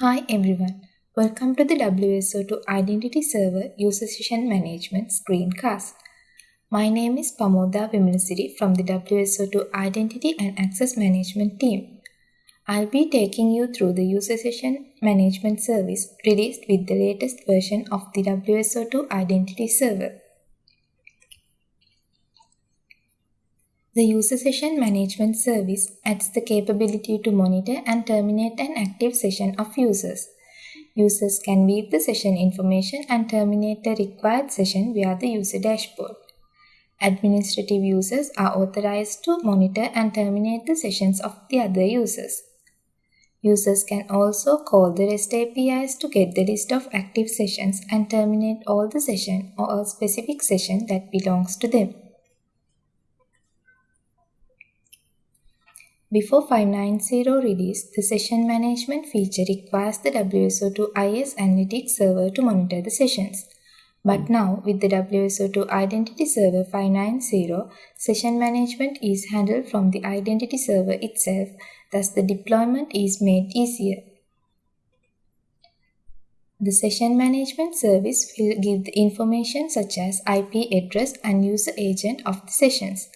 Hi everyone, welcome to the WSO2 Identity Server User Session Management screencast. My name is Pamoda Vimalasiri from the WSO2 Identity and Access Management team. I'll be taking you through the User Session Management service released with the latest version of the WSO2 Identity Server. The User Session Management service adds the capability to monitor and terminate an active session of users. Users can view the session information and terminate the required session via the user dashboard. Administrative users are authorized to monitor and terminate the sessions of the other users. Users can also call the REST APIs to get the list of active sessions and terminate all the session or a specific session that belongs to them. Before 590 release, the session management feature requires the WSO2 IS Analytics server to monitor the sessions. But now, with the WSO2 Identity Server 590, session management is handled from the Identity Server itself, thus the deployment is made easier. The session management service will give the information such as IP address and user agent of the sessions.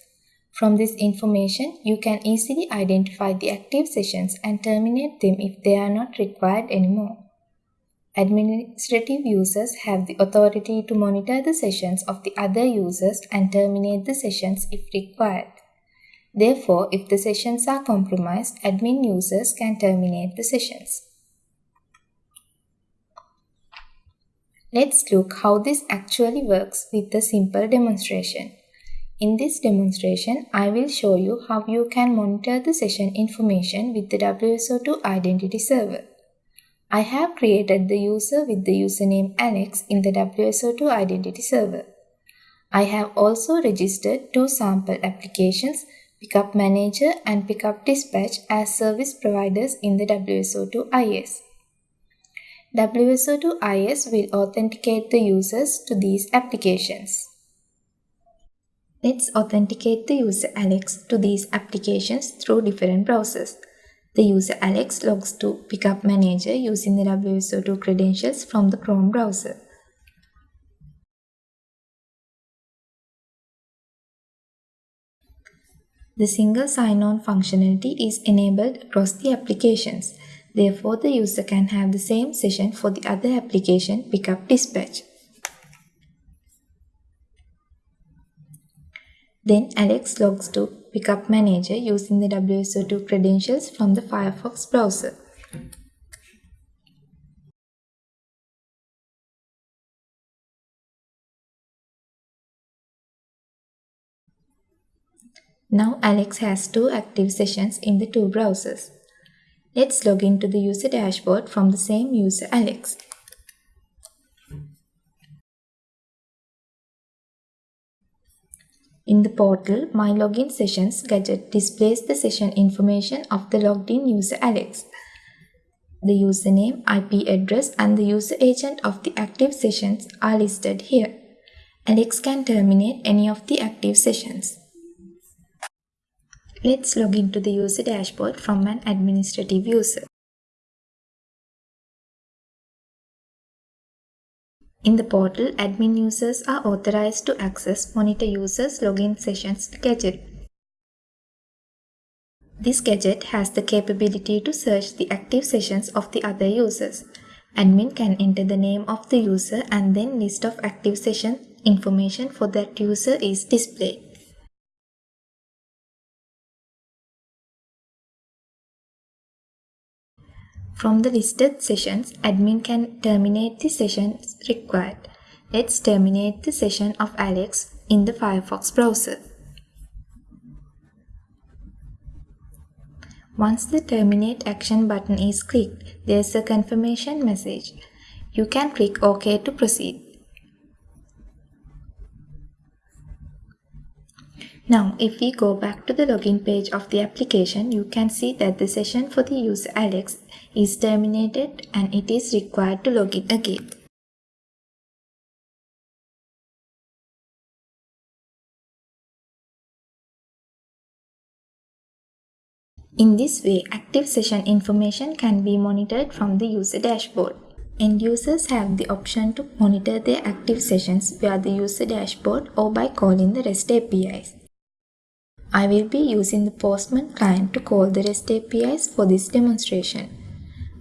From this information, you can easily identify the active sessions and terminate them if they are not required anymore. Administrative users have the authority to monitor the sessions of the other users and terminate the sessions if required. Therefore, if the sessions are compromised, admin users can terminate the sessions. Let's look how this actually works with a simple demonstration. In this demonstration, I will show you how you can monitor the session information with the WSO2 Identity Server. I have created the user with the username Alex in the WSO2 Identity Server. I have also registered two sample applications, Pickup Manager and Pickup Dispatch as service providers in the WSO2 IS. WSO2 IS will authenticate the users to these applications. Let's authenticate the user Alex to these applications through different browsers. The user Alex logs to Pickup Manager using the WSO2 credentials from the Chrome browser. The single sign-on functionality is enabled across the applications. Therefore, the user can have the same session for the other application Pickup Dispatch. Then Alex logs to Pickup Manager using the WSO2 credentials from the Firefox browser. Now Alex has two active sessions in the two browsers. Let's log into the user dashboard from the same user Alex. In the portal, My Login Sessions gadget displays the session information of the logged in user Alex. The username, IP address and the user agent of the active sessions are listed here. Alex can terminate any of the active sessions. Let's log into the user dashboard from an administrative user. In the portal, admin users are authorized to access Monitor Users Login Sessions gadget. This gadget has the capability to search the active sessions of the other users. Admin can enter the name of the user and then list of active session information for that user is displayed. From the listed sessions, admin can terminate the sessions required. Let's terminate the session of Alex in the Firefox browser. Once the terminate action button is clicked, there's a confirmation message. You can click OK to proceed. Now, if we go back to the login page of the application, you can see that the session for the user Alex is terminated and it is required to log in again. In this way, active session information can be monitored from the user dashboard. End users have the option to monitor their active sessions via the user dashboard or by calling the REST APIs. I will be using the Postman client to call the REST APIs for this demonstration.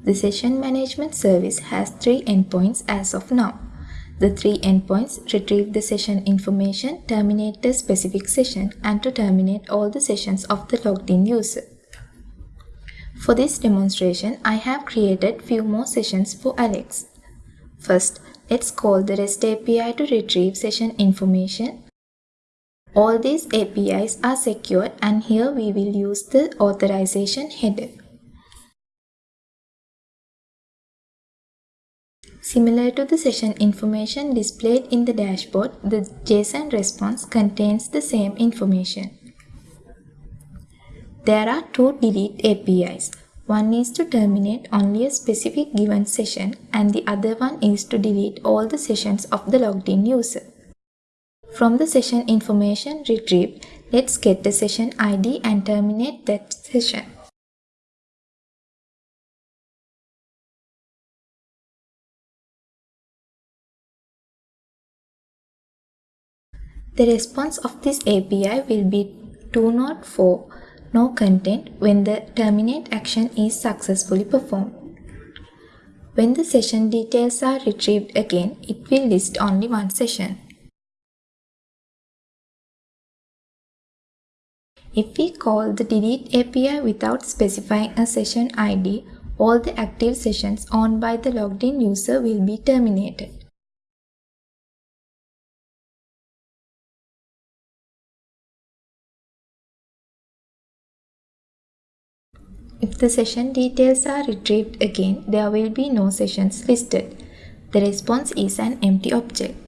The session management service has three endpoints as of now. The three endpoints retrieve the session information, terminate the specific session, and to terminate all the sessions of the logged in user. For this demonstration, I have created few more sessions for Alex. First, let's call the REST API to retrieve session information. All these APIs are secured and here we will use the authorization header. Similar to the session information displayed in the dashboard, the JSON response contains the same information. There are two delete APIs. One is to terminate only a specific given session and the other one is to delete all the sessions of the logged in user. From the session information retrieved, let's get the session ID and terminate that session. The response of this API will be 204 no content when the terminate action is successfully performed. When the session details are retrieved again, it will list only one session. If we call the delete API without specifying a session ID, all the active sessions owned by the logged in user will be terminated. If the session details are retrieved again, there will be no sessions listed. The response is an empty object.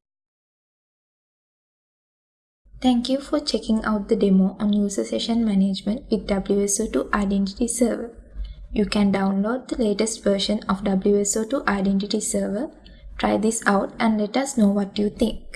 Thank you for checking out the demo on user session management with WSO2 Identity Server. You can download the latest version of WSO2 Identity Server. Try this out and let us know what you think.